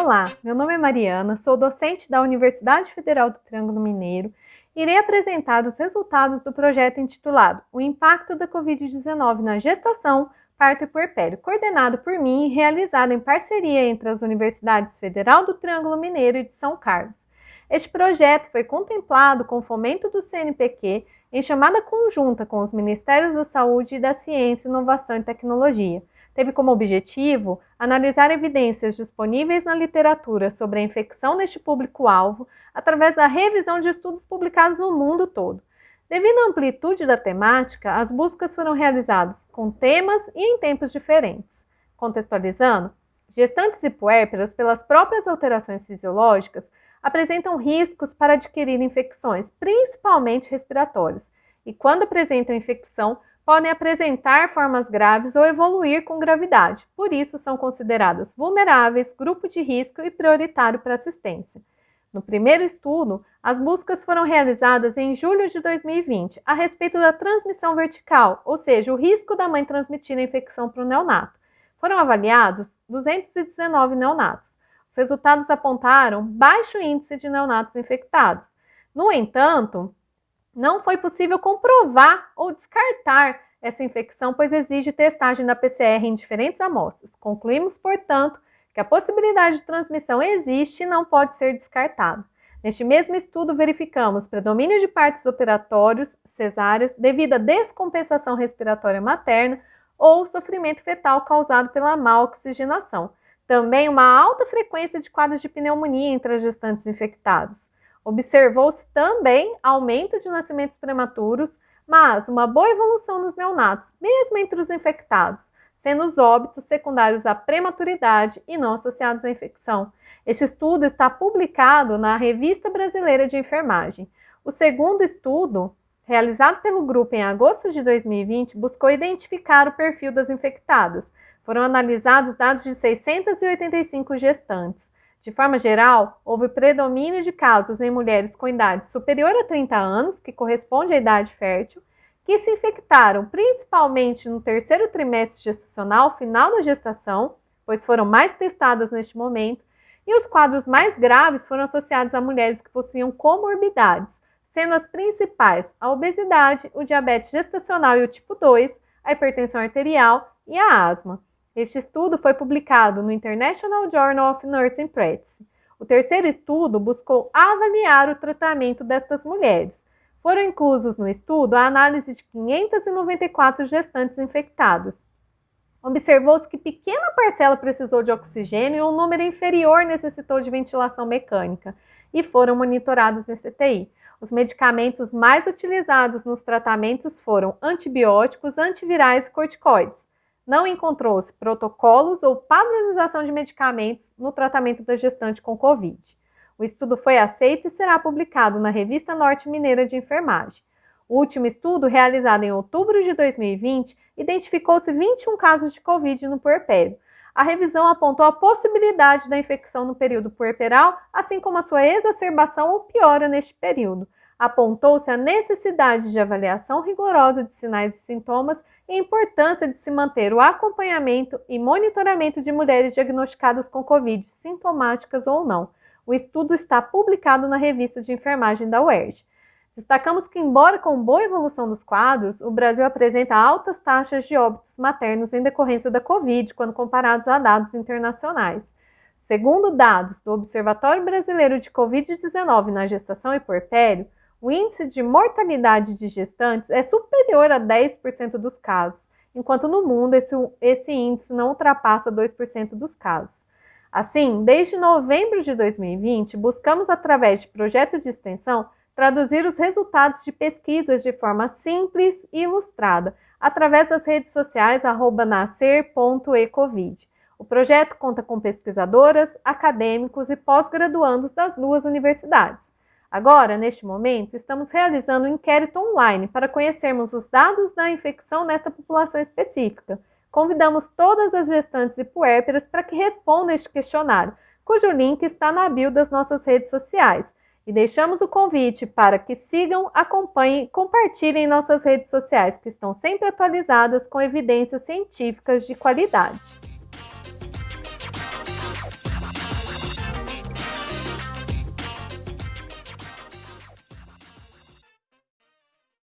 Olá, meu nome é Mariana, sou docente da Universidade Federal do Triângulo Mineiro e irei apresentar os resultados do projeto intitulado O Impacto da Covid-19 na Gestação, Parto e Puerpério, coordenado por mim e realizado em parceria entre as Universidades Federal do Triângulo Mineiro e de São Carlos. Este projeto foi contemplado com fomento do CNPq em chamada conjunta com os Ministérios da Saúde e da Ciência, Inovação e Tecnologia, teve como objetivo analisar evidências disponíveis na literatura sobre a infecção neste público-alvo através da revisão de estudos publicados no mundo todo. Devido à amplitude da temática, as buscas foram realizadas com temas e em tempos diferentes. Contextualizando, gestantes e puérperas, pelas próprias alterações fisiológicas, apresentam riscos para adquirir infecções, principalmente respiratórias, e quando apresentam infecção, podem apresentar formas graves ou evoluir com gravidade, por isso são consideradas vulneráveis, grupo de risco e prioritário para assistência. No primeiro estudo, as buscas foram realizadas em julho de 2020 a respeito da transmissão vertical, ou seja, o risco da mãe transmitir a infecção para o neonato. Foram avaliados 219 neonatos. Os resultados apontaram baixo índice de neonatos infectados. No entanto, não foi possível comprovar ou descartar essa infecção, pois exige testagem da PCR em diferentes amostras. Concluímos, portanto, que a possibilidade de transmissão existe e não pode ser descartada. Neste mesmo estudo, verificamos predomínio de partos operatórios, cesáreas, devido à descompensação respiratória materna ou sofrimento fetal causado pela má oxigenação. Também uma alta frequência de quadros de pneumonia entre as gestantes infectadas. Observou-se também aumento de nascimentos prematuros, mas uma boa evolução nos neonatos, mesmo entre os infectados, sendo os óbitos secundários à prematuridade e não associados à infecção. Este estudo está publicado na Revista Brasileira de Enfermagem. O segundo estudo, realizado pelo grupo em agosto de 2020, buscou identificar o perfil das infectadas. Foram analisados dados de 685 gestantes. De forma geral, houve predomínio de casos em mulheres com idade superior a 30 anos, que corresponde à idade fértil, que se infectaram principalmente no terceiro trimestre gestacional, final da gestação, pois foram mais testadas neste momento, e os quadros mais graves foram associados a mulheres que possuíam comorbidades, sendo as principais a obesidade, o diabetes gestacional e o tipo 2, a hipertensão arterial e a asma. Este estudo foi publicado no International Journal of Nursing Practice. O terceiro estudo buscou avaliar o tratamento destas mulheres. Foram inclusos no estudo a análise de 594 gestantes infectadas. Observou-se que pequena parcela precisou de oxigênio e um número inferior necessitou de ventilação mecânica e foram monitorados em CTI. Os medicamentos mais utilizados nos tratamentos foram antibióticos, antivirais e corticoides não encontrou-se protocolos ou padronização de medicamentos no tratamento da gestante com Covid. O estudo foi aceito e será publicado na Revista Norte Mineira de Enfermagem. O último estudo, realizado em outubro de 2020, identificou-se 21 casos de Covid no puerpério. A revisão apontou a possibilidade da infecção no período puerperal, assim como a sua exacerbação ou piora neste período apontou-se a necessidade de avaliação rigorosa de sinais e sintomas e a importância de se manter o acompanhamento e monitoramento de mulheres diagnosticadas com Covid, sintomáticas ou não. O estudo está publicado na revista de enfermagem da UERJ. Destacamos que, embora com boa evolução dos quadros, o Brasil apresenta altas taxas de óbitos maternos em decorrência da Covid, quando comparados a dados internacionais. Segundo dados do Observatório Brasileiro de Covid-19 na Gestação e Puerpério, o índice de mortalidade de gestantes é superior a 10% dos casos, enquanto no mundo esse, esse índice não ultrapassa 2% dos casos. Assim, desde novembro de 2020, buscamos, através de projeto de extensão, traduzir os resultados de pesquisas de forma simples e ilustrada, através das redes sociais nascer.ecovid. O projeto conta com pesquisadoras, acadêmicos e pós-graduandos das duas universidades. Agora, neste momento, estamos realizando um inquérito online para conhecermos os dados da infecção nessa população específica. Convidamos todas as gestantes e puérperas para que respondam este questionário, cujo link está na bio das nossas redes sociais. E deixamos o convite para que sigam, acompanhem e compartilhem nossas redes sociais, que estão sempre atualizadas com evidências científicas de qualidade.